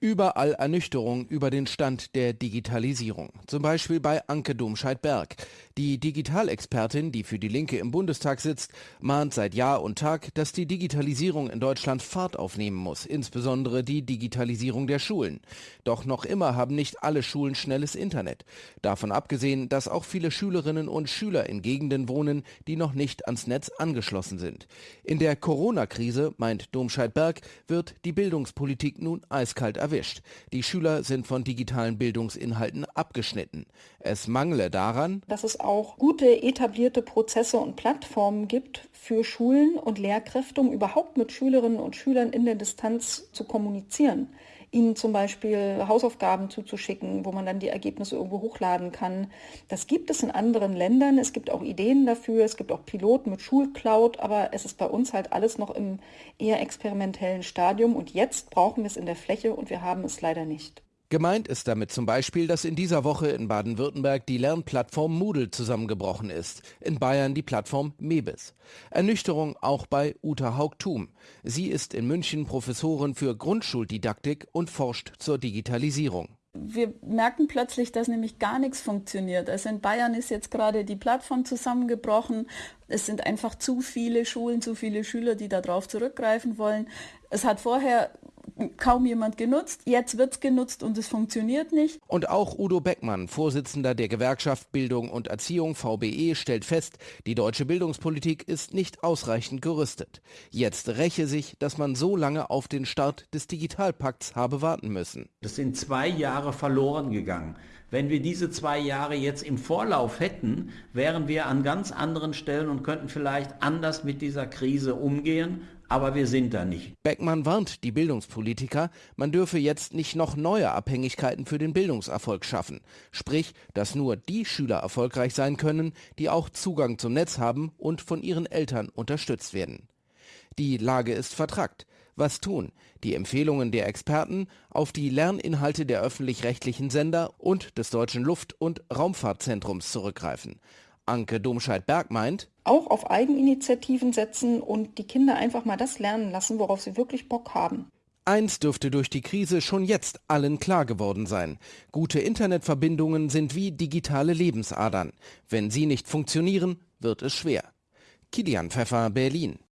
Überall Ernüchterung über den Stand der Digitalisierung. Zum Beispiel bei Anke Domscheit-Berg. Die Digitalexpertin, die für die Linke im Bundestag sitzt, mahnt seit Jahr und Tag, dass die Digitalisierung in Deutschland Fahrt aufnehmen muss, insbesondere die Digitalisierung der Schulen. Doch noch immer haben nicht alle Schulen schnelles Internet. Davon abgesehen, dass auch viele Schülerinnen und Schüler in Gegenden wohnen, die noch nicht ans Netz angeschlossen sind. In der Corona-Krise, meint Domscheit-Berg, wird die Bildungspolitik nun eiskalt erwischt erwischt. Die Schüler sind von digitalen Bildungsinhalten abgeschnitten. Es mangle daran, dass es auch gute etablierte Prozesse und Plattformen gibt für Schulen und Lehrkräfte, um überhaupt mit Schülerinnen und Schülern in der Distanz zu kommunizieren ihnen zum Beispiel Hausaufgaben zuzuschicken, wo man dann die Ergebnisse irgendwo hochladen kann. Das gibt es in anderen Ländern. Es gibt auch Ideen dafür. Es gibt auch Piloten mit Schulcloud, aber es ist bei uns halt alles noch im eher experimentellen Stadium und jetzt brauchen wir es in der Fläche und wir haben es leider nicht. Gemeint ist damit zum Beispiel, dass in dieser Woche in Baden-Württemberg die Lernplattform Moodle zusammengebrochen ist, in Bayern die Plattform Mebis. Ernüchterung auch bei Uta Haugtum. Sie ist in München Professorin für Grundschuldidaktik und forscht zur Digitalisierung wir merken plötzlich, dass nämlich gar nichts funktioniert. Also in Bayern ist jetzt gerade die Plattform zusammengebrochen. Es sind einfach zu viele Schulen, zu viele Schüler, die darauf zurückgreifen wollen. Es hat vorher kaum jemand genutzt. Jetzt wird es genutzt und es funktioniert nicht. Und auch Udo Beckmann, Vorsitzender der Gewerkschaft Bildung und Erziehung VBE, stellt fest, die deutsche Bildungspolitik ist nicht ausreichend gerüstet. Jetzt räche sich, dass man so lange auf den Start des Digitalpakts habe warten müssen. Das sind zwei Jahre verloren gegangen. Wenn wir diese zwei Jahre jetzt im Vorlauf hätten, wären wir an ganz anderen Stellen und könnten vielleicht anders mit dieser Krise umgehen aber wir sind da nicht. Beckmann warnt die Bildungspolitiker, man dürfe jetzt nicht noch neue Abhängigkeiten für den Bildungserfolg schaffen. Sprich, dass nur die Schüler erfolgreich sein können, die auch Zugang zum Netz haben und von ihren Eltern unterstützt werden. Die Lage ist vertrackt. Was tun? Die Empfehlungen der Experten auf die Lerninhalte der öffentlich-rechtlichen Sender und des Deutschen Luft- und Raumfahrtzentrums zurückgreifen. Anke Domscheit-Berg meint, auch auf Eigeninitiativen setzen und die Kinder einfach mal das lernen lassen, worauf sie wirklich Bock haben. Eins dürfte durch die Krise schon jetzt allen klar geworden sein. Gute Internetverbindungen sind wie digitale Lebensadern. Wenn sie nicht funktionieren, wird es schwer. Kilian Pfeffer, Berlin.